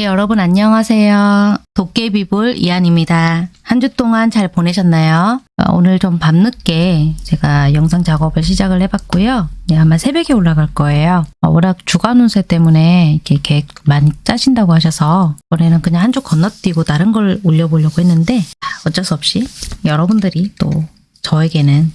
예, 여러분 안녕하세요. 도깨비볼 이한입니다. 한 주 동안 잘 보내셨나요? 어, 오늘 좀 밤늦게 제가 영상 작업을 시작을 해봤고요. 네, 아마 새벽에 올라갈 거예요. 어, 워낙 주간 운세 때문에 이렇게 계획 많이 짜신다고 하셔서 이번에는 그냥 한 주 건너뛰고 다른 걸 올려보려고 했는데 아, 어쩔 수 없이 여러분들이 또 저에게는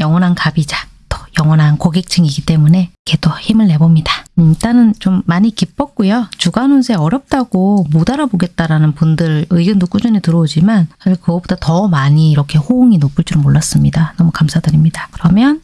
영원한 갑이자 또 영원한 고객층이기 때문에 또 힘을 내봅니다. 음, 일단은 좀 많이 기뻤고요. 주간 운세 어렵다고 못 알아보겠다라는 분들 의견도 꾸준히 들어오지만 사실 그것보다 더 많이 이렇게 호응이 높을 줄은 몰랐습니다. 너무 감사드립니다. 그러면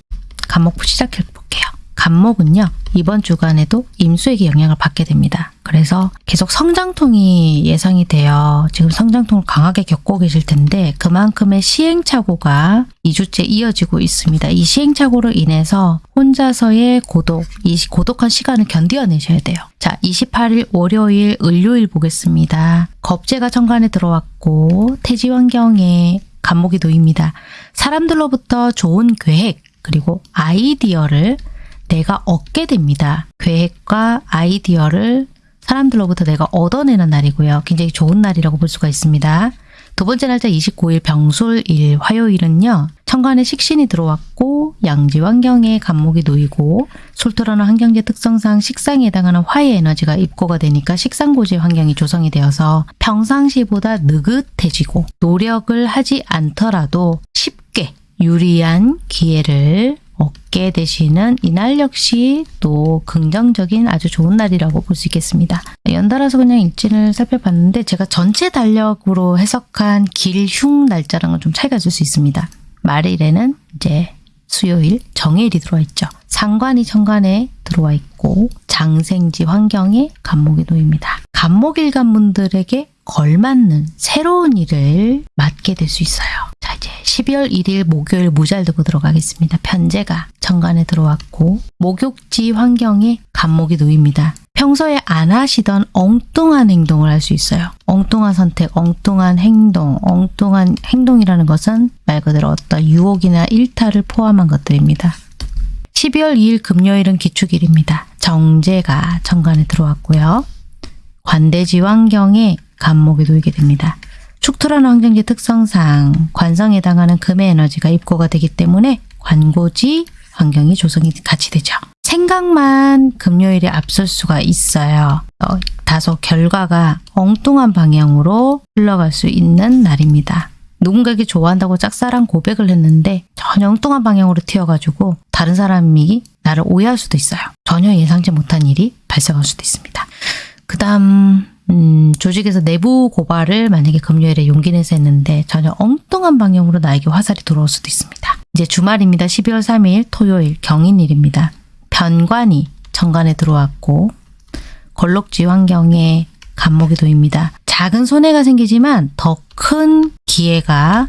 간목 시작해 볼게요. 간목은요. 이번 주간에도 임수에게 영향을 받게 됩니다. 그래서 계속 성장통이 예상이 돼요. 지금 성장통을 강하게 겪고 계실 텐데 그만큼의 시행착오가 2주째 이어지고 있습니다. 이 시행착오로 인해서 혼자서의 고독, 이 고독한 시간을 견뎌내셔야 돼요. 자, 28일 월요일, 을요일 보겠습니다. 겁재가 천간에 들어왔고 태지 환경에 간목이 놓입니다. 사람들로부터 좋은 계획 그리고 아이디어를 내가 얻게 됩니다. 계획과 아이디어를 사람들로부터 내가 얻어내는 날이고요. 굉장히 좋은 날이라고 볼 수가 있습니다. 두 번째 날짜 29일 병술일 화요일은요. 천간에 식신이 들어왔고 양지 환경에 간목이 놓이고 술토라는 환경제 특성상 식상에 해당하는 화의 에너지가 입고가 되니까 식상고지 환경이 조성이 되어서 평상시보다 느긋해지고 노력을 하지 않더라도 쉽게 유리한 기회를 얻게 되시는 이날 역시 또 긍정적인 아주 좋은 날이라고 볼 수 있겠습니다. 연달아서 그냥 일진을 살펴봤는데 제가 전체 달력으로 해석한 길흉 날짜랑은 좀 차이가 있을 수 있습니다. 말일에는 이제 수요일 정해일이 들어와 있죠. 상관이 천간에 들어와 있고 장생지 환경에 간목이 놓입니다. 간목일간 분들에게 걸맞는 새로운 일을 맡게 될 수 있어요. 자 이제 12월 1일 목요일 무잘 두고 들어가겠습니다. 편제가 정관에 들어왔고 목욕지 환경에 간목이 놓입니다. 평소에 안 하시던 엉뚱한 행동을 할 수 있어요. 엉뚱한 선택, 엉뚱한 행동, 엉뚱한 행동이라는 것은 말 그대로 어떤 유혹이나 일탈을 포함한 것들입니다. 12월 2일 금요일은 기축일입니다. 정제가 정관에 들어왔고요. 관대지 환경에 간목이 놓이게 됩니다. 축토라는 환경지 특성상 관성에 해당하는 금의 에너지가 입고가 되기 때문에 관고지 환경이 조성이 같이 되죠. 생각만 금요일에 앞설 수가 있어요. 어, 다소 결과가 엉뚱한 방향으로 흘러갈 수 있는 날입니다. 누군가에게 좋아한다고 짝사랑 고백을 했는데 전혀 엉뚱한 방향으로 튀어가지고 다른 사람이 나를 오해할 수도 있어요. 전혀 예상치 못한 일이 발생할 수도 있습니다. 그 다음 음, 조직에서 내부 고발을 만약에 금요일에 용기 내서 했는데 전혀 엉뚱한 방향으로 나에게 화살이 들어올 수도 있습니다. 이제 주말입니다. 12월 3일 토요일 경인일입니다. 변관이 정관에 들어왔고 걸록지 환경에 간목이 도입니다. 작은 손해가 생기지만 더 큰 기회가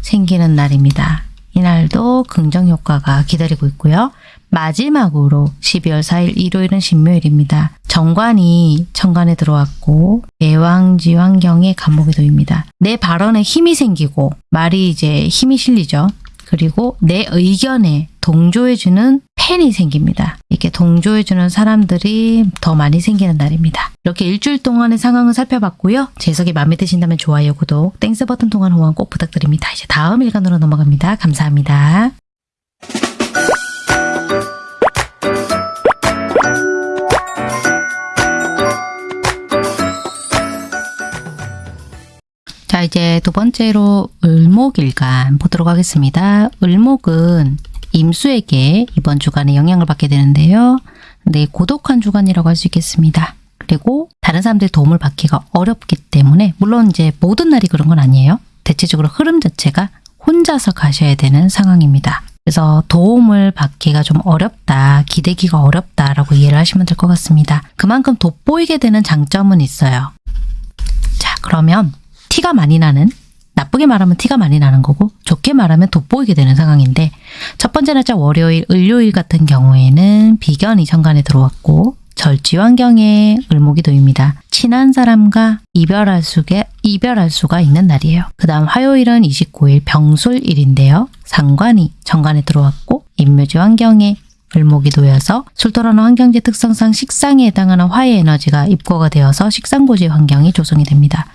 생기는 날입니다. 이날도 긍정 효과가 기다리고 있고요. 마지막으로 12월 4일 일요일은 신묘일입니다. 정관이 천간에 들어왔고 제왕지 환경에 갑목이 놓입니다. 내 발언에 힘이 생기고 말이 이제 힘이 실리죠. 그리고 내 의견에 동조해주는 팬이 생깁니다. 이렇게 동조해주는 사람들이 더 많이 생기는 날입니다. 이렇게 일주일 동안의 상황을 살펴봤고요. 제 해석이 마음에 드신다면 좋아요, 구독, Thanks 버튼 통한 후원 꼭 부탁드립니다. 이제 다음 일간으로 넘어갑니다. 감사합니다. 이제 두 번째로 을목일간 보도록 하겠습니다. 을목은 임수에게 이번 주간에 영향을 받게 되는데요. 네, 고독한 주간이라고 할 수 있겠습니다. 그리고 다른 사람들의 도움을 받기가 어렵기 때문에 물론 이제 모든 날이 그런 건 아니에요. 대체적으로 흐름 자체가 혼자서 가셔야 되는 상황입니다. 그래서 도움을 받기가 좀 어렵다, 기대기가 어렵다라고 이해를 하시면 될 것 같습니다. 그만큼 돋보이게 되는 장점은 있어요. 자, 그러면 티가 많이 나는 나쁘게 말하면 티가 많이 나는 거고 좋게 말하면 돋보이게 되는 상황인데 첫 번째 날짜 월요일, 을요일 같은 경우에는 비견이 천간에 들어왔고 절지 환경에 을목이 도입니다. 친한 사람과 이별할 수게 이별할 수가 있는 날이에요. 그 다음 화요일은 29일 병술일인데요. 상관이 정관에 들어왔고 임묘지 환경에 을목이 놓여서 술토라는 환경지 특성상 식상에 해당하는 화의 에너지가 입고가 되어서 식상고지 환경이 조성이 됩니다.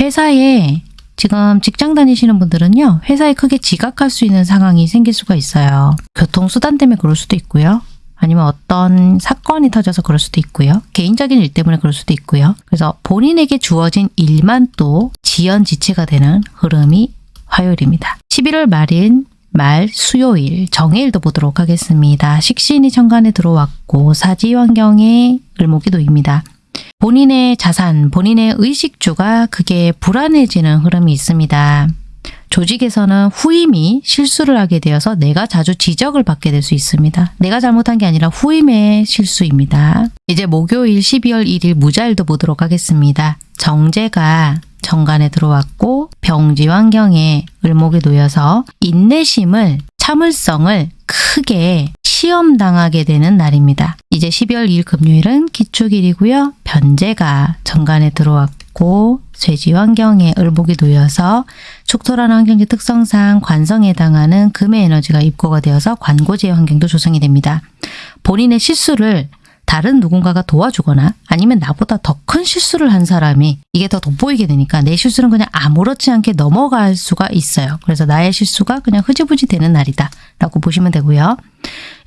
회사에 지금 직장 다니시는 분들은요. 회사에 크게 지각할 수 있는 상황이 생길 수가 있어요. 교통수단 때문에 그럴 수도 있고요. 아니면 어떤 사건이 터져서 그럴 수도 있고요. 개인적인 일 때문에 그럴 수도 있고요. 그래서 본인에게 주어진 일만 또 지연지체가 되는 흐름이 화요일입니다. 11월 말인 말 수요일 정해일도 보도록 하겠습니다. 식신이 천간에 들어왔고 사지 환경에 을목이 놓입니다. 본인의 자산, 본인의 의식주가 그게 불안해지는 흐름이 있습니다. 조직에서는 후임이 실수를 하게 되어서 내가 자주 지적을 받게 될 수 있습니다. 내가 잘못한 게 아니라 후임의 실수입니다. 이제 목요일 12월 1일 무자일도 보도록 하겠습니다. 정제가 정관에 들어왔고 병지 환경에 을목이 놓여서 인내심을 참을성을 크게 시험당하게 되는 날입니다. 이제 12월 2일 금요일은 기축일이고요. 변제가 정관에 들어왔고 쇠지 환경에 을목이 놓여서 축토라는 환경지 특성상 관성에 해당하는 금의 에너지가 입고가 되어서 관고지의 환경도 조성이 됩니다. 본인의 실수를 다른 누군가가 도와주거나 아니면 나보다 더 큰 실수를 한 사람이 이게 더 돋보이게 되니까 내 실수는 그냥 아무렇지 않게 넘어갈 수가 있어요. 그래서 나의 실수가 그냥 흐지부지 되는 날이다 라고 보시면 되고요.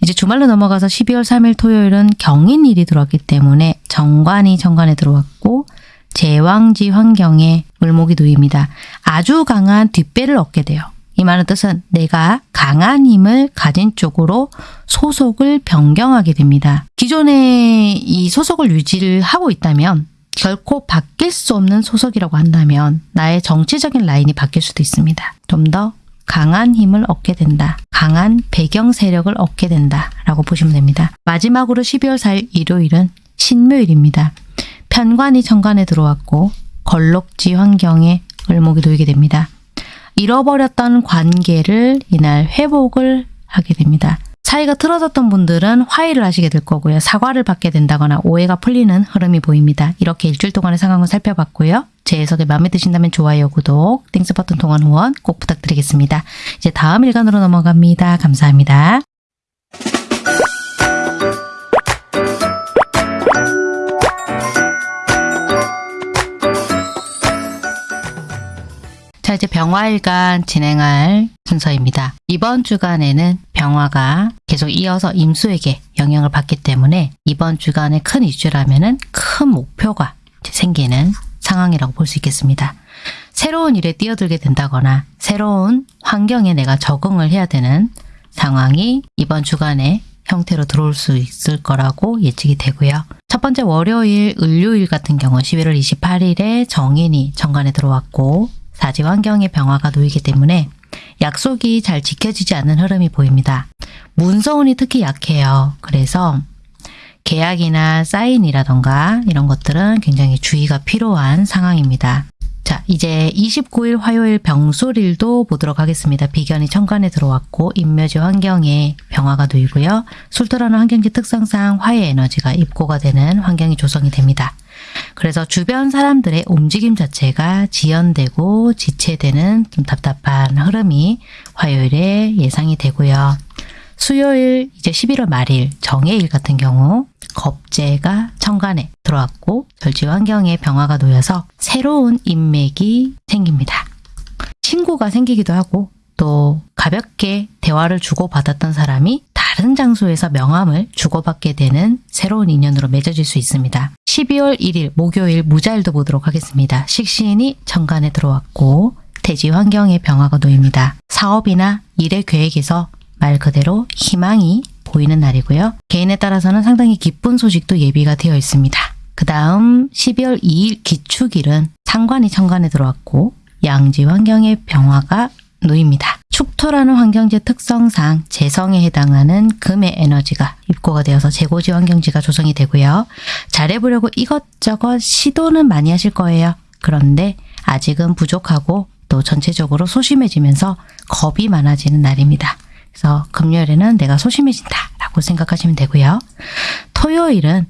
이제 주말로 넘어가서 12월 3일 토요일은 경인일이 들어왔기 때문에 정관이 정관에 들어왔고 제왕지 환경에 을목이 놓입니다. 아주 강한 뒷배를 얻게 돼요. 이 말은 뜻은 내가 강한 힘을 가진 쪽으로 소속을 변경하게 됩니다. 기존에 이 소속을 유지를 하고 있다면 결코 바뀔 수 없는 소속이라고 한다면 나의 정치적인 라인이 바뀔 수도 있습니다. 좀 더 강한 힘을 얻게 된다. 강한 배경 세력을 얻게 된다. 라고 보시면 됩니다. 마지막으로 12월 4일 일요일은 신묘일입니다. 편관이 천간에 들어왔고 건록지 환경에 을목이 놓이게 됩니다. 잃어버렸던 관계를 이날 회복을 하게 됩니다. 사이가 틀어졌던 분들은 화해를 하시게 될 거고요. 사과를 받게 된다거나 오해가 풀리는 흐름이 보입니다. 이렇게 일주일 동안의 상황을 살펴봤고요. 제 해석이 마음에 드신다면 좋아요, 구독, Thanks 버튼 통한 후원 꼭 부탁드리겠습니다. 이제 다음 일간으로 넘어갑니다. 감사합니다. 자 이제 병화일간 진행할 순서입니다. 이번 주간에는 병화가 계속 이어서 임수에게 영향을 받기 때문에 이번 주간의 큰 이슈라면은 큰 목표가 생기는 상황이라고 볼 수 있겠습니다. 새로운 일에 뛰어들게 된다거나 새로운 환경에 내가 적응을 해야 되는 상황이 이번 주간에 형태로 들어올 수 있을 거라고 예측이 되고요. 첫 번째 월요일, 을요일 같은 경우 11월 28일에 정인이 정관에 들어왔고 사지 환경의 병화가 놓이기 때문에 약속이 잘 지켜지지 않는 흐름이 보입니다. 문서운이 특히 약해요. 그래서 계약이나 사인이라던가 이런 것들은 굉장히 주의가 필요한 상황입니다. 자, 이제 29일 화요일 병술일도 보도록 하겠습니다. 비견이 천간에 들어왔고 인묘지 환경에 병화가 놓이고요. 술토라는 환경지 특성상 화의 에너지가 입고가 되는 환경이 조성이 됩니다. 그래서 주변 사람들의 움직임 자체가 지연되고 지체되는 좀 답답한 흐름이 화요일에 예상이 되고요. 수요일 이제 11월 말일 정해일 같은 경우 겁재가 천간에 들어왔고 절지 환경에 병화가 놓여서 새로운 인맥이 생깁니다. 친구가 생기기도 하고 또 가볍게 대화를 주고받았던 사람이 다른 장소에서 명함을 주고받게 되는 새로운 인연으로 맺어질 수 있습니다. 12월 1일 목요일 무자일도 보도록 하겠습니다. 식신이 천간에 들어왔고 대지 환경에 병화가 놓입니다. 사업이나 일의 계획에서 말 그대로 희망이 보이는 날이고요. 개인에 따라서는 상당히 기쁜 소식도 예비가 되어 있습니다. 그 다음 12월 2일 기축일은 상관이 천간에 들어왔고 양지 환경의 병화가 놓입니다. 축토라는 환경지 특성상 재성에 해당하는 금의 에너지가 입고가 되어서 재고지 환경지가 조성이 되고요. 잘해보려고 이것저것 시도는 많이 하실 거예요. 그런데 아직은 부족하고 또 전체적으로 소심해지면서 겁이 많아지는 날입니다. 그래서 금요일에는 내가 소심해진다 라고 생각하시면 되고요. 토요일은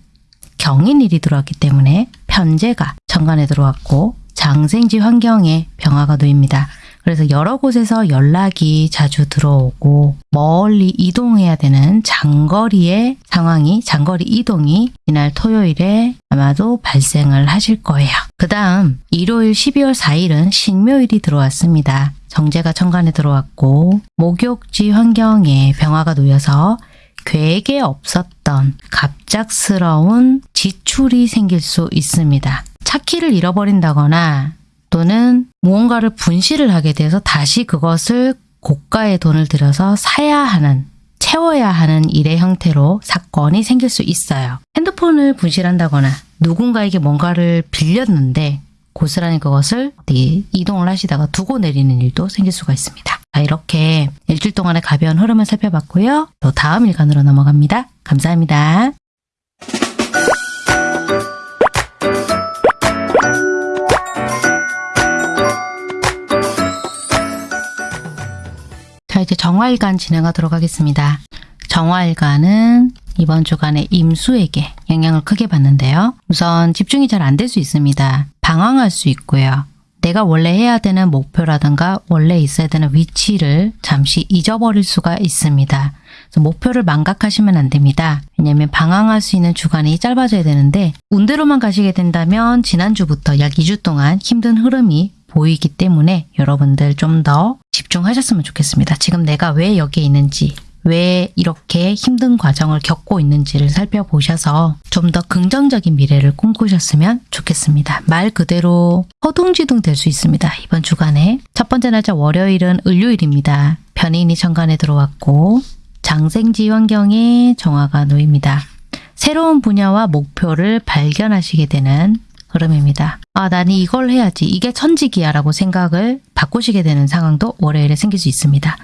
경인일이 들어왔기 때문에 편제가 정관에 들어왔고 장생지 환경에 병화가 놓입니다. 그래서 여러 곳에서 연락이 자주 들어오고 멀리 이동해야 되는 장거리의 상황이 장거리 이동이 이날 토요일에 아마도 발생을 하실 거예요. 그 다음 일요일 12월 4일은 신묘일이 들어왔습니다. 정제가 천간에 들어왔고 목욕지 환경에 병화가 놓여서 계획에 없었던 갑작스러운 지출이 생길 수 있습니다. 차키를 잃어버린다거나 또는 무언가를 분실을 하게 돼서 다시 그것을 고가의 돈을 들여서 사야 하는 채워야 하는 일의 형태로 사건이 생길 수 있어요. 핸드폰을 분실한다거나 누군가에게 뭔가를 빌렸는데 고스란히 그것을 이동을 하시다가 두고 내리는 일도 생길 수가 있습니다. 자, 이렇게 일주일 동안의 가벼운 흐름을 살펴봤고요. 또 다음 일간으로 넘어갑니다. 감사합니다. 이제 정화일간 진행하도록 하겠습니다. 정화일간은 이번 주간에 임수에게 영향을 크게 받는데요. 우선 집중이 잘 안 될 수 있습니다. 방황할 수 있고요. 내가 원래 해야 되는 목표라든가 원래 있어야 되는 위치를 잠시 잊어버릴 수가 있습니다. 목표를 망각하시면 안 됩니다. 왜냐하면 방황할 수 있는 주간이 짧아져야 되는데 운대로만 가시게 된다면 지난주부터 약 2주 동안 힘든 흐름이 보이기 때문에 여러분들 좀 더 집중하셨으면 좋겠습니다. 지금 내가 왜 여기에 있는지 왜 이렇게 힘든 과정을 겪고 있는지를 살펴보셔서 좀 더 긍정적인 미래를 꿈꾸셨으면 좋겠습니다. 말 그대로 허둥지둥 될 수 있습니다. 이번 주간에 첫 번째 날짜 월요일은 을요일입니다. 변인이 천간에 들어왔고 장생지 환경에 정화가 놓입니다. 새로운 분야와 목표를 발견하시게 되는 흐름입니다. 아, 나는 이걸 해야지. 이게 천직이야 라고 생각을 바꾸시게 되는 상황도 월요일에 생길 수 있습니다.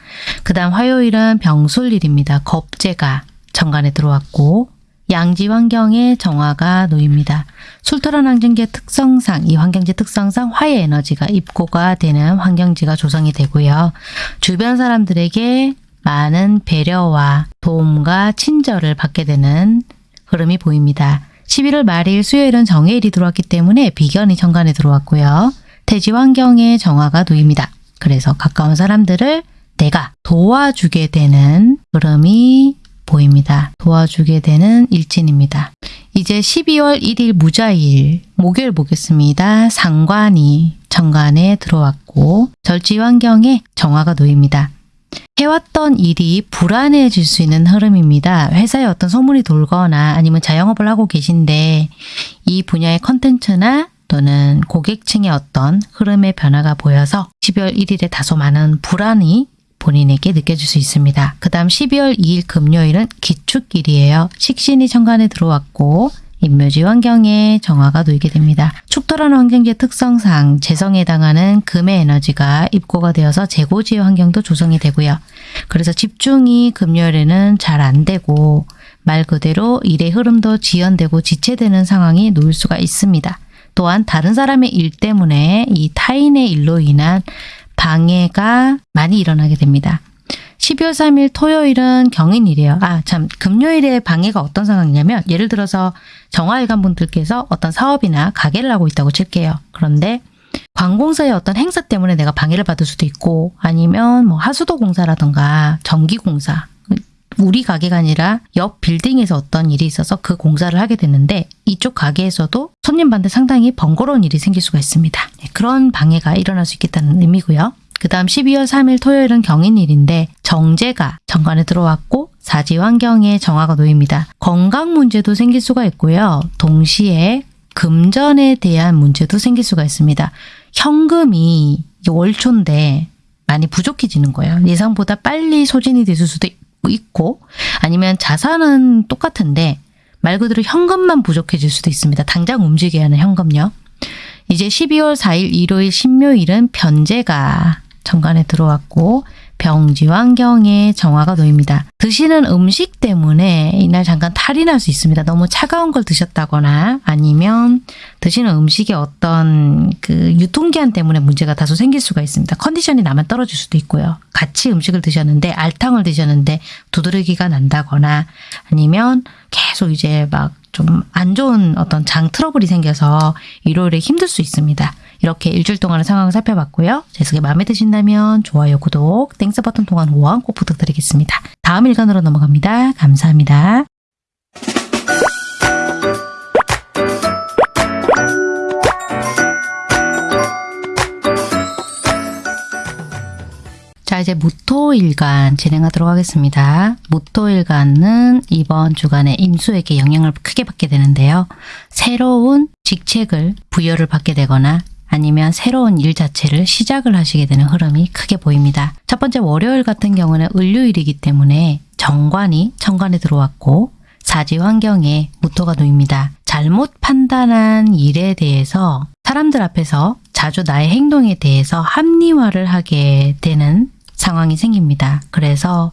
그 다음 화요일은 병술일입니다. 겁재가 정관에 들어왔고 양지 환경에 정화가 놓입니다. 술토란 환경지의 특성상 이 환경지 특성상 화의 에너지가 입고가 되는 환경지가 조성이 되고요. 주변 사람들에게 많은 배려와 도움과 친절을 받게 되는 흐름이 보입니다. 11월 말일 수요일은 정해일이 들어왔기 때문에 비견이 정관에 들어왔고요. 태지 환경에 정화가 놓입니다. 그래서 가까운 사람들을 내가 도와주게 되는 흐름이 보입니다. 도와주게 되는 일진입니다. 이제 12월 1일 무자일 목요일 보겠습니다. 상관이 정관에 들어왔고 절지 환경에 정화가 놓입니다. 해왔던 일이 불안해질 수 있는 흐름입니다. 회사에 어떤 소문이 돌거나 아니면 자영업을 하고 계신데 이 분야의 컨텐츠나 또는 고객층의 어떤 흐름의 변화가 보여서 12월 1일에 다소 많은 불안이 본인에게 느껴질 수 있습니다. 그 다음 12월 2일 금요일은 기축일이에요. 식신이 천간에 들어왔고 인묘지 환경에 정화가 놓이게 됩니다. 축토라는 환경지의 특성상 재성에 해당하는 금의 에너지가 입고가 되어서 재고지의 환경도 조성이 되고요. 그래서 집중이 금요일에는 잘 안 되고 말 그대로 일의 흐름도 지연되고 지체되는 상황이 놓일 수가 있습니다. 또한 다른 사람의 일 때문에 이 타인의 일로 인한 방해가 많이 일어나게 됩니다. 12월 3일 토요일은 경인일이에요. 아, 참, 금요일에 방해가 어떤 상황이냐면, 예를 들어서 정화일관 분들께서 어떤 사업이나 가게를 하고 있다고 칠게요. 그런데 관공서의 어떤 행사 때문에 내가 방해를 받을 수도 있고, 아니면 뭐 하수도 공사라던가 전기 공사, 우리 가게가 아니라 옆 빌딩에서 어떤 일이 있어서 그 공사를 하게 됐는데 이쪽 가게에서도 손님한테 상당히 번거로운 일이 생길 수가 있습니다. 네, 그런 방해가 일어날 수 있겠다는 의미고요. 그 다음 12월 3일 토요일은 경인일인데 정제가 정관에 들어왔고 사지 환경에 정화가 놓입니다. 건강 문제도 생길 수가 있고요. 동시에 금전에 대한 문제도 생길 수가 있습니다. 현금이 월초인데 많이 부족해지는 거예요. 예상보다 빨리 소진이 됐을 수도 있고 아니면 자산은 똑같은데 말 그대로 현금만 부족해질 수도 있습니다. 당장 움직여야 하는 현금요. 이제 12월 4일 일요일 신묘일은 변제가 정관에 들어왔고 병지 환경에 정화가 놓입니다. 드시는 음식 때문에 이날 잠깐 탈이 날 수 있습니다. 너무 차가운 걸 드셨다거나 아니면 드시는 음식의 어떤 그 유통기한 때문에 문제가 다소 생길 수가 있습니다. 컨디션이 나만 떨어질 수도 있고요. 같이 음식을 드셨는데 알탕을 드셨는데 두드러기가 난다거나 아니면 계속 이제 막 좀 안 좋은 어떤 장 트러블이 생겨서 일요일에 힘들 수 있습니다. 이렇게 일주일 동안의 상황을 살펴봤고요. 제 해석이 마음에 드신다면 좋아요, 구독, Thanks 버튼 통한 후원 꼭 부탁드리겠습니다. 다음 일간으로 넘어갑니다. 감사합니다. 자 이제 무토일간 진행하도록 하겠습니다. 무토일간은 이번 주간에 임수에게 영향을 크게 받게 되는데요. 새로운 직책을 부여를 받게 되거나 아니면 새로운 일 자체를 시작을 하시게 되는 흐름이 크게 보입니다. 첫 번째 월요일 같은 경우는 을요일이기 때문에 정관이 천간에 들어왔고 사지 환경에 무토가 놓입니다. 잘못 판단한 일에 대해서 사람들 앞에서 자주 나의 행동에 대해서 합리화를 하게 되는 상황이 생깁니다. 그래서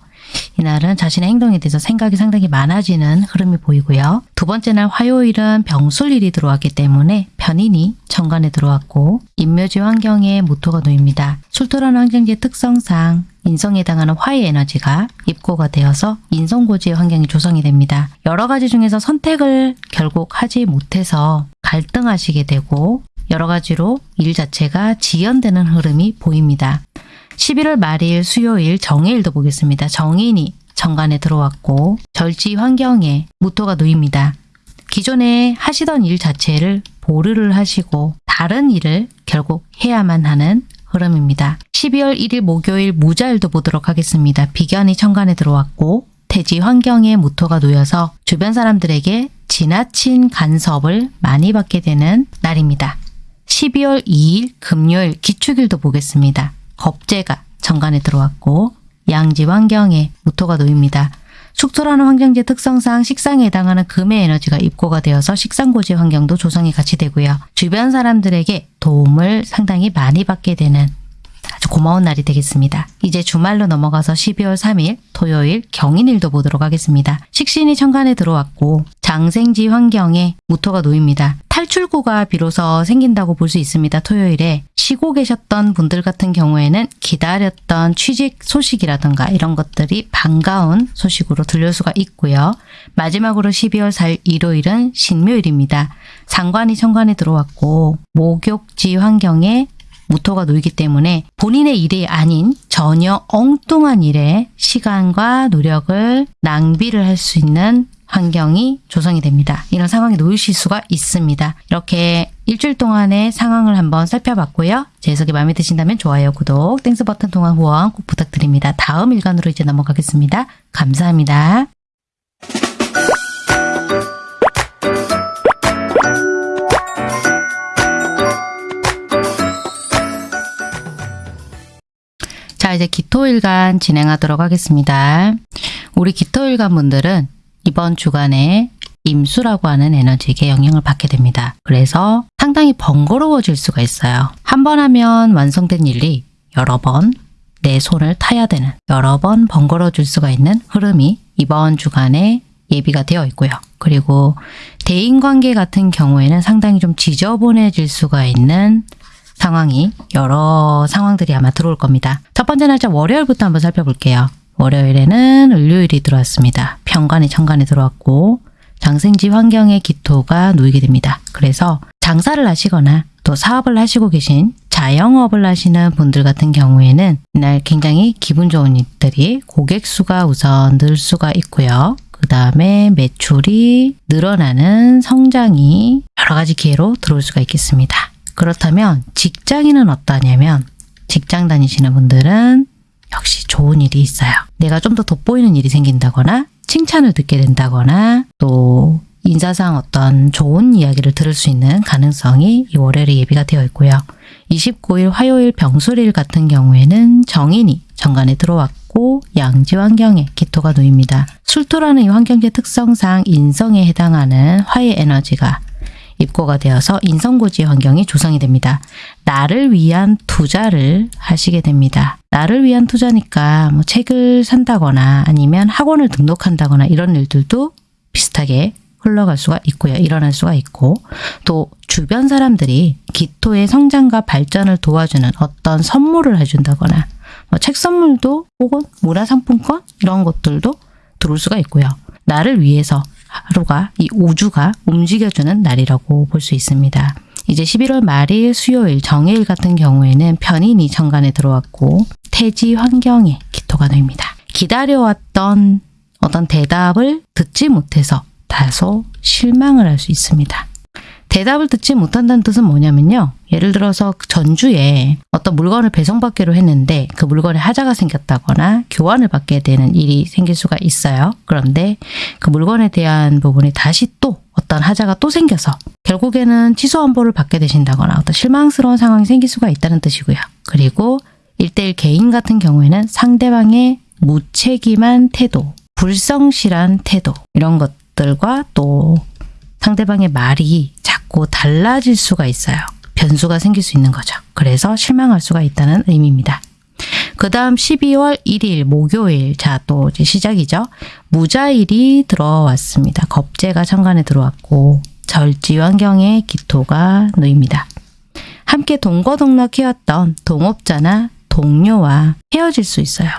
이날은 자신의 행동에 대해서 생각이 상당히 많아지는 흐름이 보이고요. 두 번째 날 화요일은 병술일이 들어왔기 때문에 편인이 정관에 들어왔고 인묘지 환경에 모토가 놓입니다. 술토라는 환경지의 특성상 인성에 해당하는 화의 에너지가 입고가 되어서 인성고지의 환경이 조성이 됩니다. 여러 가지 중에서 선택을 결국 하지 못해서 갈등하시게 되고 여러 가지로 일 자체가 지연되는 흐름이 보입니다. 11월 말일 수요일 정해일도 보겠습니다. 정인이 정관에 들어왔고 절지 환경에 무토가 놓입니다. 기존에 하시던 일 자체를 보류를 하시고 다른 일을 결국 해야만 하는 흐름입니다. 12월 1일 목요일 무자일도 보도록 하겠습니다. 비견이 천간에 들어왔고 대지 환경에 무토가 놓여서 주변 사람들에게 지나친 간섭을 많이 받게 되는 날입니다. 12월 2일 금요일 기축일도 보겠습니다. 겁재가 정관에 들어왔고 양지 환경에 무토가 놓입니다. 숙토라는 환경지 특성상 식상에 해당하는 금의 에너지가 입고가 되어서 식상고지 환경도 조성이 같이 되고요. 주변 사람들에게 도움을 상당히 많이 받게 되는 아주 고마운 날이 되겠습니다. 이제 주말로 넘어가서 12월 3일 토요일 경인일도 보도록 하겠습니다. 식신이 천간에 들어왔고 장생지 환경에 무토가 놓입니다. 탈출구가 비로소 생긴다고 볼 수 있습니다. 토요일에 쉬고 계셨던 분들 같은 경우에는 기다렸던 취직 소식이라든가 이런 것들이 반가운 소식으로 들릴 수가 있고요. 마지막으로 12월 4일 일요일은 신묘일입니다. 상관이 천간에 들어왔고 목욕지 환경에 무토가 놓이기 때문에 본인의 일이 아닌 전혀 엉뚱한 일에 시간과 노력을 낭비를 할 수 있는 환경이 조성이 됩니다. 이런 상황에 놓이실 수가 있습니다. 이렇게 일주일 동안의 상황을 한번 살펴봤고요. 제 해석이 마음에 드신다면 좋아요, 구독, Thanks 버튼 통한 후원 꼭 부탁드립니다. 다음 일간으로 이제 넘어가겠습니다. 감사합니다. 이제 기토일간 진행하도록 하겠습니다. 우리 기토일간 분들은 이번 주간에 임수라고 하는 에너지에게 영향을 받게 됩니다. 그래서 상당히 번거로워질 수가 있어요. 한 번 하면 완성된 일이 여러 번 내 손을 타야 되는 여러 번 번거로워질 수가 있는 흐름이 이번 주간에 예비가 되어 있고요. 그리고 대인관계 같은 경우에는 상당히 좀 지저분해질 수가 있는 상황이 여러 상황들이 아마 들어올 겁니다. 첫 번째 날짜 월요일부터 한번 살펴볼게요. 월요일에는 을요일이 들어왔습니다. 평관이 천간에 들어왔고 장생지 환경의 기토가 놓이게 됩니다. 그래서 장사를 하시거나 또 사업을 하시고 계신 자영업을 하시는 분들 같은 경우에는 이날 굉장히 기분 좋은 일들이 고객 수가 우선 늘 수가 있고요. 그 다음에 매출이 늘어나는 성장이 여러 가지 기회로 들어올 수가 있겠습니다. 그렇다면 직장인은 어떠냐면 직장 다니시는 분들은 역시 좋은 일이 있어요. 내가 좀 더 돋보이는 일이 생긴다거나 칭찬을 듣게 된다거나 또 인사상 어떤 좋은 이야기를 들을 수 있는 가능성이 이 월요일에 예비가 되어 있고요. 29일 화요일 병술일 같은 경우에는 정인이 정관에 들어왔고 양지 환경에 기토가 놓입니다. 술토라는 이 환경의 특성상 인성에 해당하는 화의 에너지가 입고가 되어서 인성고지 환경이 조성이 됩니다. 나를 위한 투자를 하시게 됩니다. 나를 위한 투자니까 뭐 책을 산다거나 아니면 학원을 등록한다거나 이런 일들도 비슷하게 흘러갈 수가 있고요. 일어날 수가 있고 또 주변 사람들이 기토의 성장과 발전을 도와주는 어떤 선물을 해준다거나 뭐 책 선물도 혹은 문화상품권 이런 것들도 들어올 수가 있고요. 나를 위해서 하루가 이 우주가 움직여주는 날이라고 볼 수 있습니다. 이제 11월 말일 수요일 정해일 같은 경우에는 편인이 천간에 들어왔고 태지 환경에 기토가 놓입니다. 기다려왔던 어떤 대답을 듣지 못해서 다소 실망을 할 수 있습니다. 대답을 듣지 못한다는 뜻은 뭐냐면요. 예를 들어서 그 전주에 어떤 물건을 배송받기로 했는데 그 물건에 하자가 생겼다거나 교환을 받게 되는 일이 생길 수가 있어요. 그런데 그 물건에 대한 부분이 다시 또 어떤 하자가 또 생겨서 결국에는 취소 환보를 받게 되신다거나 어떤 실망스러운 상황이 생길 수가 있다는 뜻이고요. 그리고 일대일 개인 같은 경우에는 상대방의 무책임한 태도, 불성실한 태도 이런 것들과 또 상대방의 말이 자꾸 달라질 수가 있어요. 변수가 생길 수 있는 거죠. 그래서 실망할 수가 있다는 의미입니다. 그 다음 12월 1일 목요일 자 또 이제 시작이죠. 무자일이 들어왔습니다. 겁재가 천간에 들어왔고 절지 환경에 기토가 놓입니다. 함께 동거동락해왔던 동업자나 동료와 헤어질 수 있어요.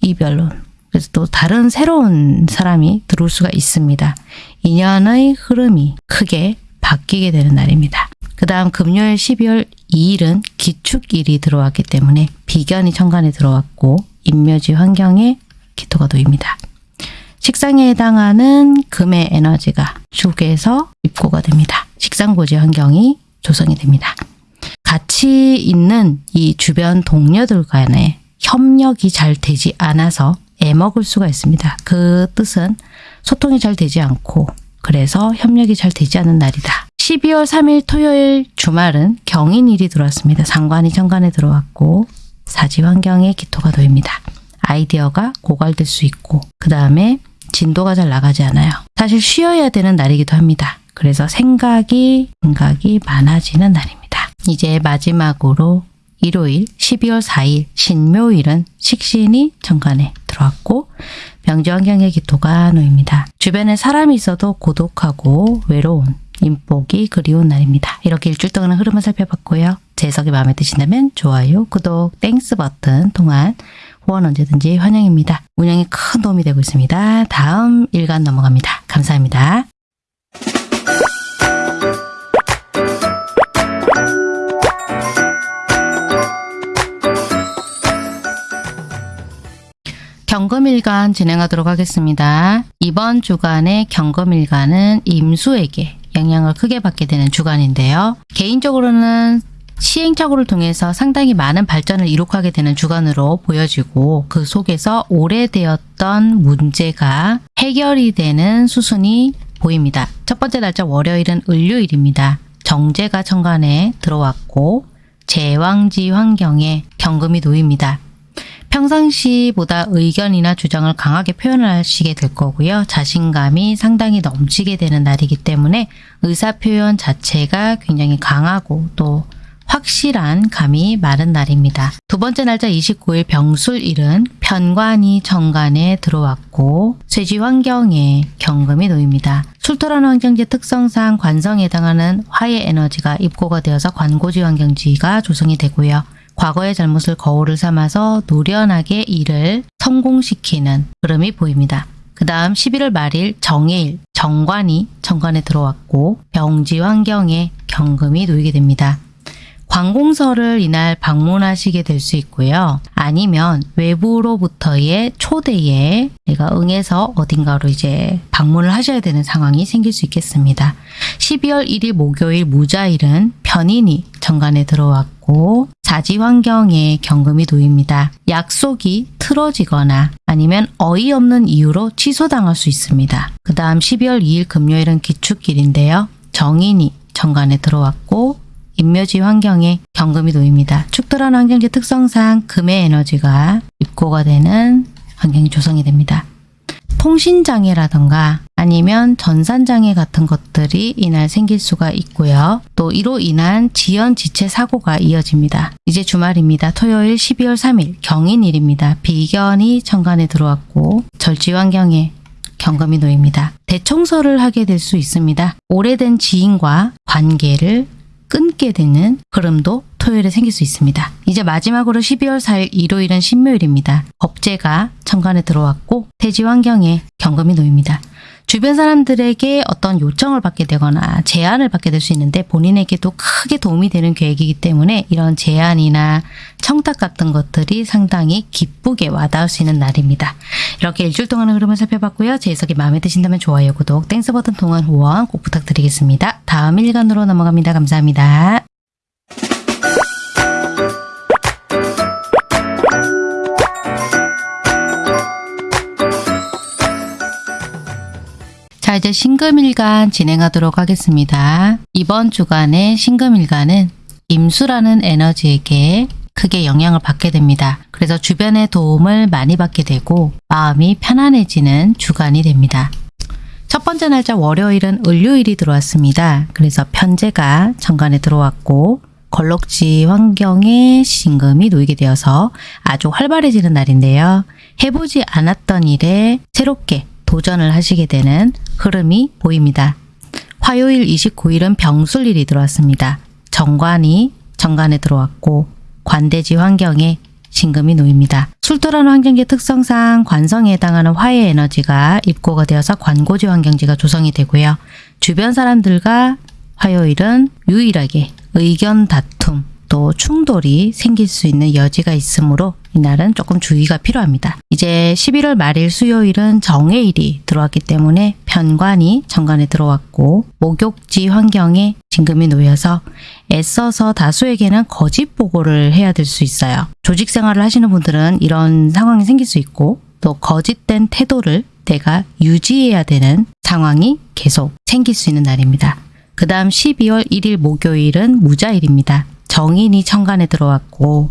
이별론. 그래서 또 다른 새로운 사람이 들어올 수가 있습니다. 인연의 흐름이 크게 바뀌게 되는 날입니다. 그 다음 금요일 12월 2일은 기축일이 들어왔기 때문에 비견이 천간에 들어왔고 인묘지 환경에 기토가 놓입니다. 식상에 해당하는 금의 에너지가 축에서 입고가 됩니다. 식상고지 환경이 조성이 됩니다. 같이 있는 이 주변 동료들 간에 협력이 잘 되지 않아서 애먹을 수가 있습니다. 그 뜻은 소통이 잘 되지 않고 그래서 협력이 잘 되지 않는 날이다. 12월 3일 토요일 주말은 경인일이 들어왔습니다. 상관이 천간에 들어왔고 사지 환경에 기토가 놓입니다. 아이디어가 고갈될 수 있고 그 다음에 진도가 잘 나가지 않아요. 사실 쉬어야 되는 날이기도 합니다. 그래서 생각이 생각이 많아지는 날입니다. 이제 마지막으로 일요일 12월 4일 신묘일은 식신이 천간에 들어왔고 병지 환경의 기토가 놓입니다. 주변에 사람이 있어도 고독하고 외로운 인복이 그리운 날입니다. 이렇게 일주일 동안의 흐름을 살펴봤고요. 제 해석이 마음에 드신다면 좋아요, 구독, Thanks 버튼 통한 후원 언제든지 환영입니다. 운영에 큰 도움이 되고 있습니다. 다음 일간 넘어갑니다. 감사합니다. 경금일간 진행하도록 하겠습니다. 이번 주간의 경금일간은 임수에게 영향을 크게 받게 되는 주간인데요. 개인적으로는 시행착오를 통해서 상당히 많은 발전을 이룩하게 되는 주간으로 보여지고 그 속에서 오래되었던 문제가 해결이 되는 수순이 보입니다. 첫 번째 날짜 월요일은 을요일입니다. 정제가 천간에 들어왔고 제왕지 환경에 경금이 놓입니다. 평상시보다 의견이나 주장을 강하게 표현을 하시게 될 거고요. 자신감이 상당히 넘치게 되는 날이기 때문에 의사표현 자체가 굉장히 강하고 또 확실한 감이 많은 날입니다. 두 번째 날짜 29일 병술일은 편관이 정관에 들어왔고 쇠지 환경에 경금이 놓입니다. 술토란 환경지 특성상 관성에 해당하는 화의 에너지가 입고가 되어서 관고지 환경지가 조성이 되고요. 과거의 잘못을 거울을 삼아서 노련하게 일을 성공시키는 흐름이 보입니다. 그 다음 11월 말일 정해일 정관이 정관에 들어왔고 병지 환경에 경금이 놓이게 됩니다. 관공서를 이날 방문하시게 될 수 있고요. 아니면 외부로부터의 초대에 내가 응해서 어딘가로 이제 방문을 하셔야 되는 상황이 생길 수 있겠습니다. 12월 1일 목요일 무자일은 편인이 정관에 들어왔고 사지 환경에 경금이 놓입니다. 약속이 틀어지거나 아니면 어이없는 이유로 취소당할 수 있습니다. 그 다음 12월 2일 금요일은 기축일인데요. 정인이 정관에 들어왔고 인묘지 환경에 경금이 놓입니다. 축돌한 환경지 특성상 금의 에너지가 입고가 되는 환경이 조성이 됩니다. 통신장애라던가 아니면 전산장애 같은 것들이 이날 생길 수가 있고요. 또 이로 인한 지연 지체 사고가 이어집니다. 이제 주말입니다. 토요일 12월 3일 경인일입니다. 비견이 천간에 들어왔고 절지 환경에 경금이 놓입니다. 대청소를 하게 될 수 있습니다. 오래된 지인과 관계를 끊게 되는 흐름도 토요일에 생길 수 있습니다. 이제 마지막으로 12월 4일 일요일은 신묘일입니다. 겁재가 천간에 들어왔고 태지 환경에 경금이 놓입니다. 주변 사람들에게 어떤 요청을 받게 되거나 제안을 받게 될 수 있는데 본인에게도 크게 도움이 되는 계획이기 때문에 이런 제안이나 청탁 같은 것들이 상당히 기쁘게 와닿을 수 있는 날입니다. 이렇게 일주일 동안의 흐름을 살펴봤고요. 제 해석이 마음에 드신다면 좋아요, 구독, Thanks 버튼 통한 후원 꼭 부탁드리겠습니다. 다음 일간으로 넘어갑니다. 감사합니다. 자 이제 신금일간 진행하도록 하겠습니다. 이번 주간의 신금일간은 임수라는 에너지에게 크게 영향을 받게 됩니다. 그래서 주변의 도움을 많이 받게 되고 마음이 편안해지는 주간이 됩니다. 첫 번째 날짜 월요일은 을요일이 들어왔습니다. 그래서 편제가 정관에 들어왔고 걸럭지 환경에 신금이 놓이게 되어서 아주 활발해지는 날인데요. 해보지 않았던 일에 새롭게 도전을 하시게 되는 흐름이 보입니다. 화요일 29일은 병술일이 들어왔습니다. 정관이 정관에 들어왔고 관대지 환경에 신금이 놓입니다. 술토라는 환경지 특성상 관성에 해당하는 화의 에너지가 입고가 되어서 관고지 환경지가 조성이 되고요. 주변 사람들과 화요일은 유일하게 의견 다툼 또 충돌이 생길 수 있는 여지가 있으므로 이날은 조금 주의가 필요합니다. 이제 11월 말일 수요일은 정해일이 들어왔기 때문에 편관이 정관에 들어왔고 목욕지 환경에 진금이 놓여서 애써서 다수에게는 거짓 보고를 해야 될 수 있어요. 조직 생활을 하시는 분들은 이런 상황이 생길 수 있고 또 거짓된 태도를 내가 유지해야 되는 상황이 계속 생길 수 있는 날입니다. 그 다음 12월 1일 목요일은 무자일입니다. 정인이 천간에 들어왔고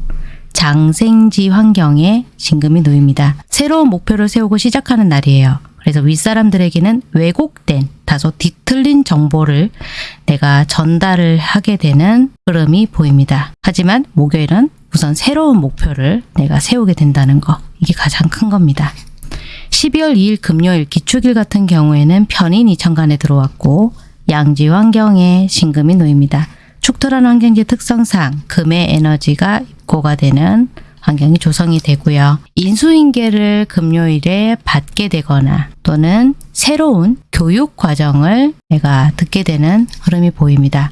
장생지 환경에 진금이 놓입니다. 새로운 목표를 세우고 시작하는 날이에요. 그래서 윗사람들에게는 왜곡된 다소 뒤틀린 정보를 내가 전달을 하게 되는 흐름이 보입니다. 하지만 목요일은 우선 새로운 목표를 내가 세우게 된다는 거 이게 가장 큰 겁니다. 12월 2일 금요일 기축일 같은 경우에는 편인 이 천간에 들어왔고 양지 환경에 신금이 놓입니다. 축토란 환경지 특성상 금의 에너지가 입고가 되는 환경이 조성이 되고요. 인수인계를 금요일에 받게 되거나 또는 새로운 교육 과정을 내가 듣게 되는 흐름이 보입니다.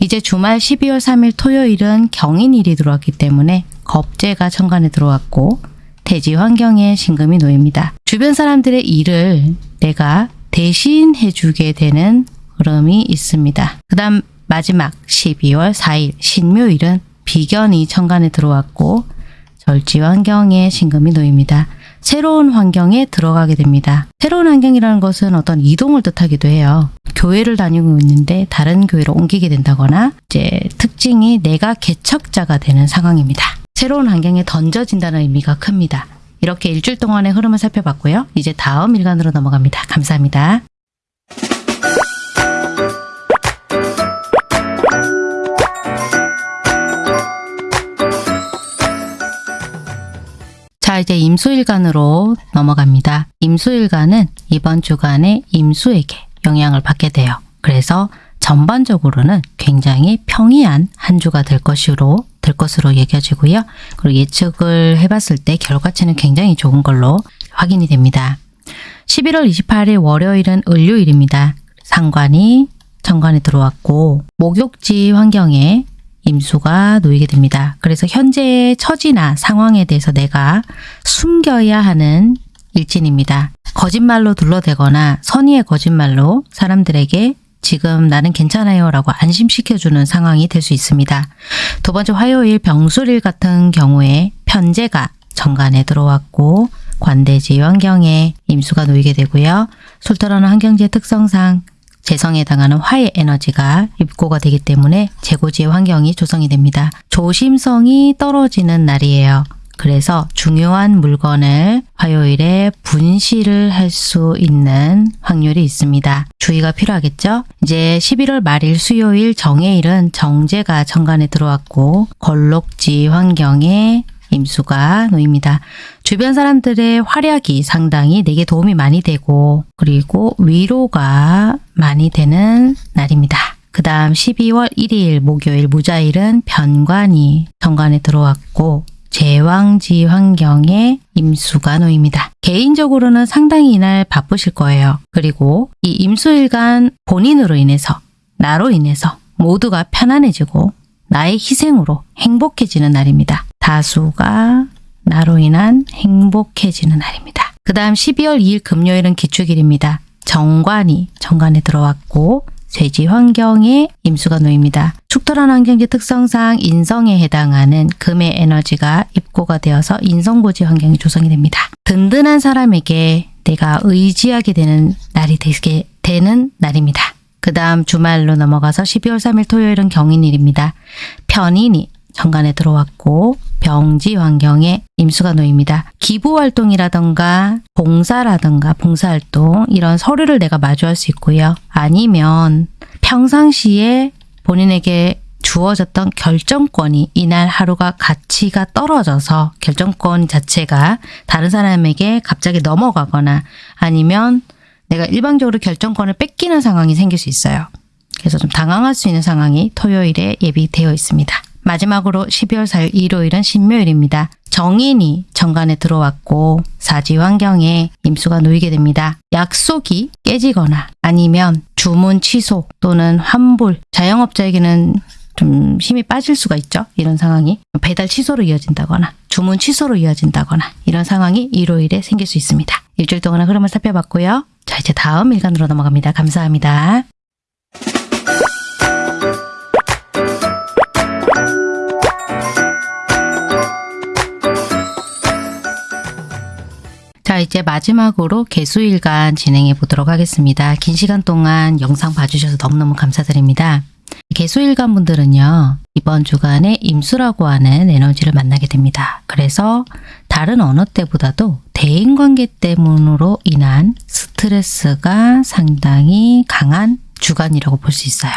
이제 주말 12월 3일 토요일은 경인일이 들어왔기 때문에 겁재가 천간에 들어왔고 대지 환경에 신금이 놓입니다. 주변 사람들의 일을 내가 대신 해 주게 되는 흐름이 있습니다. 그 다음 마지막 12월 4일 신묘일은 비견이 천간에 들어왔고 절지 환경에 신금이 놓입니다. 새로운 환경에 들어가게 됩니다. 새로운 환경이라는 것은 어떤 이동을 뜻하기도 해요. 교회를 다니고 있는데 다른 교회로 옮기게 된다거나 이제 특징이 내가 개척자가 되는 상황입니다. 새로운 환경에 던져진다는 의미가 큽니다. 이렇게 일주일 동안의 흐름을 살펴봤고요. 이제 다음 일간으로 넘어갑니다. 감사합니다. 자 이제 임수일간으로 넘어갑니다. 임수일간은 이번 주간에 임수에게 영향을 받게 돼요. 그래서 전반적으로는 굉장히 평이한 한 주가 될 것으로 될 것으로 여겨지고요. 그리고 예측을 해봤을 때 결과치는 굉장히 좋은 걸로 확인이 됩니다. 11월 28일 월요일은 을요일입니다. 상관이 정관에 들어왔고 목욕지 환경에 임수가 놓이게 됩니다. 그래서 현재의 처지나 상황에 대해서 내가 숨겨야 하는 일진입니다. 거짓말로 둘러대거나 선의의 거짓말로 사람들에게 지금 나는 괜찮아요 라고 안심시켜주는 상황이 될 수 있습니다. 두 번째 화요일 병술일 같은 경우에 편제가 정관에 들어왔고 관대지 환경에 임수가 놓이게 되고요. 솔터라는 환경지의 특성상 재성에 해당하는 화의 에너지가 입고가 되기 때문에 재고지의 환경이 조성이 됩니다. 조심성이 떨어지는 날이에요. 그래서 중요한 물건을 화요일에 분실을 할 수 있는 확률이 있습니다. 주의가 필요하겠죠? 이제 11월 말일 수요일 정해일은 정제가 정관에 들어왔고 걸록지 환경에 임수가 놓입니다. 주변 사람들의 활약이 상당히 내게 도움이 많이 되고 그리고 위로가 많이 되는 날입니다. 그 다음 12월 1일 목요일 무자일은 변관이 정관에 들어왔고 제왕지 환경에 임수가 놓입니다. 개인적으로는 상당히 이날 바쁘실 거예요. 그리고 이 임수일간 본인으로 인해서 나로 인해서 모두가 편안해지고 나의 희생으로 행복해지는 날입니다. 다수가 나로 인한 행복해지는 날입니다. 그 다음 12월 2일 금요일은 기축일입니다. 정관이 정관에 들어왔고 쇠지 환경에 임수가 놓입니다. 축토란 환경지 특성상 인성에 해당하는 금의 에너지가 입고가 되어서 인성고지 환경이 조성이 됩니다. 든든한 사람에게 내가 의지하게 되는 날이 되게 되는 날입니다. 그 다음 주말로 넘어가서 12월 3일 토요일은 경인일입니다. 편인이 정관에 들어왔고 병지 환경에 임수가 놓입니다. 기부 활동이라던가 봉사라던가 봉사활동 이런 서류를 내가 마주할 수 있고요. 아니면 평상시에 본인에게 주어졌던 결정권이 이날 하루가 가치가 떨어져서 결정권 자체가 다른 사람에게 갑자기 넘어가거나 아니면 내가 일방적으로 결정권을 뺏기는 상황이 생길 수 있어요. 그래서 좀 당황할 수 있는 상황이 토요일에 예비되어 있습니다. 마지막으로 12월 4일 일요일은 신묘일입니다. 정인이 정관에 들어왔고 사지 환경에 임수가 놓이게 됩니다. 약속이 깨지거나 아니면 주문 취소 또는 환불 자영업자에게는 좀 힘이 빠질 수가 있죠. 이런 상황이 배달 취소로 이어진다거나 주문 취소로 이어진다거나 이런 상황이 일요일에 생길 수 있습니다. 일주일 동안의 흐름을 살펴봤고요. 자 이제 다음 일간으로 넘어갑니다. 감사합니다. 자 이제 마지막으로 개수일간 진행해 보도록 하겠습니다. 긴 시간 동안 영상 봐주셔서 너무너무 감사드립니다. 개수일간 분들은요. 이번 주간에 임수라고 하는 에너지를 만나게 됩니다. 그래서 다른 어느 때보다도 대인관계 때문으로 인한 스트레스가 상당히 강한 주간이라고 볼 수 있어요.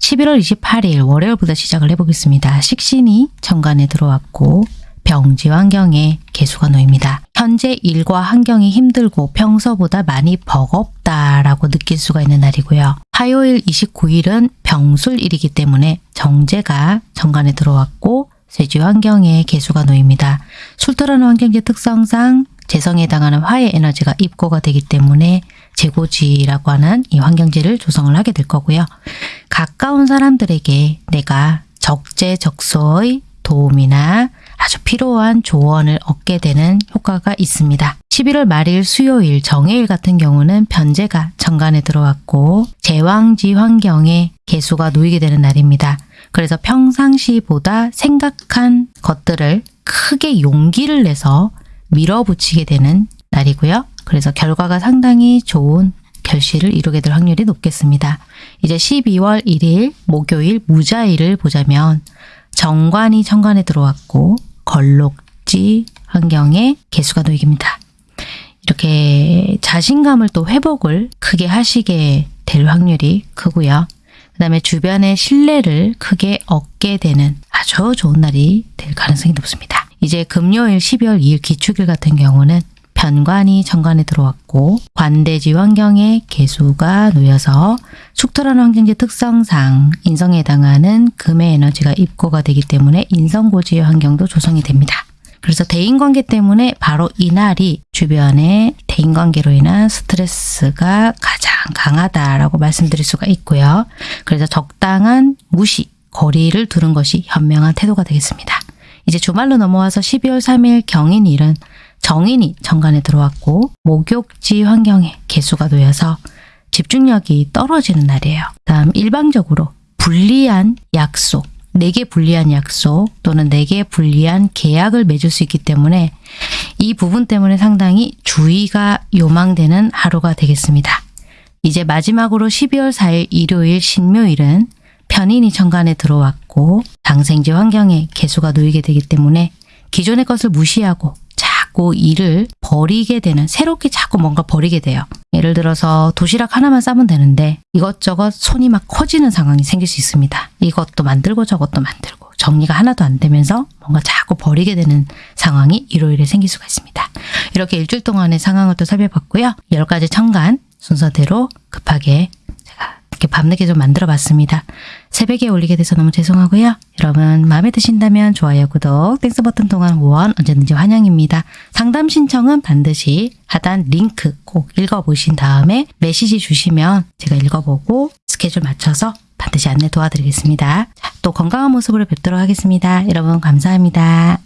11월 28일 월요일부터 시작을 해보겠습니다. 식신이 정관에 들어왔고 병지 환경에 개수가 놓입니다. 현재 일과 환경이 힘들고 평소보다 많이 버겁다라고 느낄 수가 있는 날이고요. 화요일 29일은 병술일이기 때문에 정제가 정관에 들어왔고 쇠지 환경에 개수가 놓입니다. 술토라는 환경지 특성상 재성에 해당하는 화의 에너지가 입고가 되기 때문에 재고지라고 하는 이 환경지를 조성을 하게 될 거고요. 가까운 사람들에게 내가 적재적소의 도움이나 아주 필요한 조언을 얻게 되는 효과가 있습니다. 11월 말일 수요일 정해일 같은 경우는 변제가 정관에 들어왔고 제왕지 환경에 개수가 놓이게 되는 날입니다. 그래서 평상시보다 생각한 것들을 크게 용기를 내서 밀어붙이게 되는 날이고요. 그래서 결과가 상당히 좋은 결실을 이루게 될 확률이 높겠습니다. 이제 12월 1일 목요일 무자일을 보자면 정관이 천관에 들어왔고 걸록지 환경에 개수가 놓입니다. 이렇게 자신감을 또 회복을 크게 하시게 될 확률이 크고요. 그 다음에 주변의 신뢰를 크게 얻게 되는 아주 좋은 날이 될 가능성이 높습니다. 이제 금요일 12월 2일 기축일 같은 경우는 편관이 정관에 들어왔고 관대지 환경에 개수가 놓여서 축토라는 환경지 특성상 인성에 해당하는 금의 에너지가 입고가 되기 때문에 인성고지의 환경도 조성이 됩니다. 그래서 대인관계 때문에 바로 이날이 주변의 대인관계로 인한 스트레스가 가장 강하다라고 말씀드릴 수가 있고요. 그래서 적당한 무시, 거리를 두는 것이 현명한 태도가 되겠습니다. 이제 주말로 넘어와서 12월 3일 경인일은 정인이 정관에 들어왔고 목욕지 환경에 개수가 놓여서 집중력이 떨어지는 날이에요. 다음 일방적으로 불리한 약속, 내게 불리한 약속 또는 내게 불리한 계약을 맺을 수 있기 때문에 이 부분 때문에 상당히 주의가 요망되는 하루가 되겠습니다. 이제 마지막으로 12월 4일 일요일 신묘일은 편인이 정관에 들어왔고 당생지 환경에 개수가 놓이게 되기 때문에 기존의 것을 무시하고 자꾸 일을 버리게 되는 새롭게 자꾸 뭔가 버리게 돼요. 예를 들어서 도시락 하나만 싸면 되는데 이것저것 손이 막 커지는 상황이 생길 수 있습니다. 이것도 만들고 저것도 만들고 정리가 하나도 안 되면서 뭔가 자꾸 버리게 되는 상황이 일요일에 생길 수가 있습니다. 이렇게 일주일 동안의 상황을 또 살펴봤고요. 10가지 천간 순서대로 급하게 이렇게 밤늦게 좀 만들어 봤습니다. 새벽에 올리게 돼서 너무 죄송하고요. 여러분 마음에 드신다면 좋아요, 구독, Thanks 버튼 통한 후원 언제든지 환영입니다. 상담 신청은 반드시 하단 링크 꼭 읽어보신 다음에 메시지 주시면 제가 읽어보고 스케줄 맞춰서 반드시 안내 도와드리겠습니다. 자, 또 건강한 모습으로 뵙도록 하겠습니다. 여러분 감사합니다.